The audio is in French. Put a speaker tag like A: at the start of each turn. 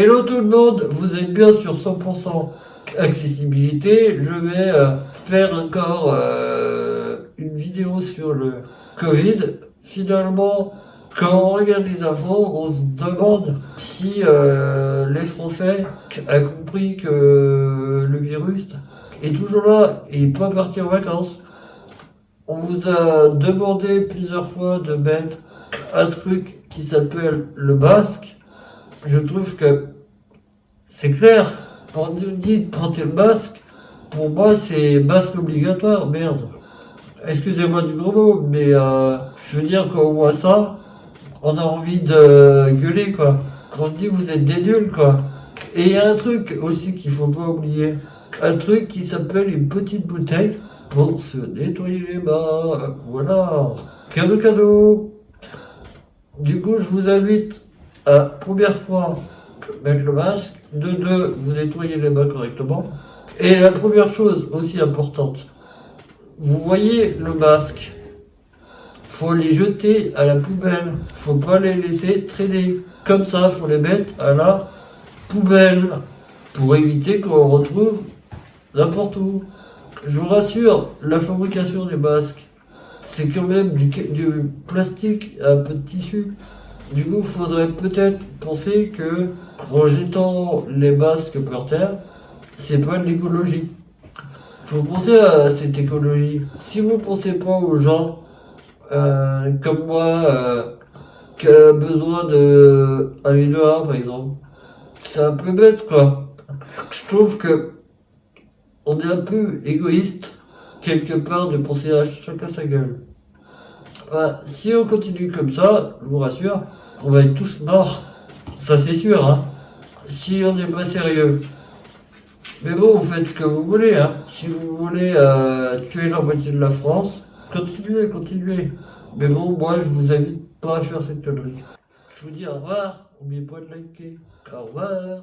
A: Hello tout le monde, vous êtes bien sur 100% accessibilité. Je vais euh, faire encore euh, une vidéo sur le Covid. Finalement, quand on regarde les infos, on se demande si euh, les Français ont compris que le virus est toujours là et pas parti en vacances. On vous a demandé plusieurs fois de mettre un truc qui s'appelle le basque. Je trouve que c'est clair. Quand on dit porter le masque, pour moi c'est masque obligatoire, merde. Excusez-moi du gros mot, mais euh, je veux dire quand on voit ça, on a envie de gueuler quoi. Quand on se dit vous êtes des nuls quoi. Et il y a un truc aussi qu'il faut pas oublier. Un truc qui s'appelle une petite bouteille pour se nettoyer les mains. Voilà. Cadeau cadeau. Du coup, je vous invite à, première fois, mettre le masque. De deux, vous nettoyez les mains correctement. Et la première chose aussi importante, vous voyez le masque, faut les jeter à la poubelle. Faut pas les laisser traîner. Comme ça, faut les mettre à la poubelle pour éviter qu'on retrouve n'importe où. Je vous rassure, la fabrication des masques, c'est quand même du, plastique, un peu de tissu. Du coup, faudrait peut-être penser que en jetant les masques par terre, c'est pas de l'écologie. Faut penser à cette écologie. Si vous pensez pas aux gens euh, comme moi euh, qui a besoin de aller par exemple, c'est un peu bête, quoi. Je trouve que on est un peu égoïste quelque part de penser à chacun sa gueule. Si on continue comme ça, je vous rassure, on va être tous morts. Ça c'est sûr, hein. Si on n'est pas sérieux. Mais bon, vous faites ce que vous voulez, hein. Si vous voulez euh, tuer la moitié de la France, continuez, continuez. Mais bon, moi, je vous invite pas à faire cette connerie. Je vous dis au revoir. N'oubliez pas de liker. Au revoir.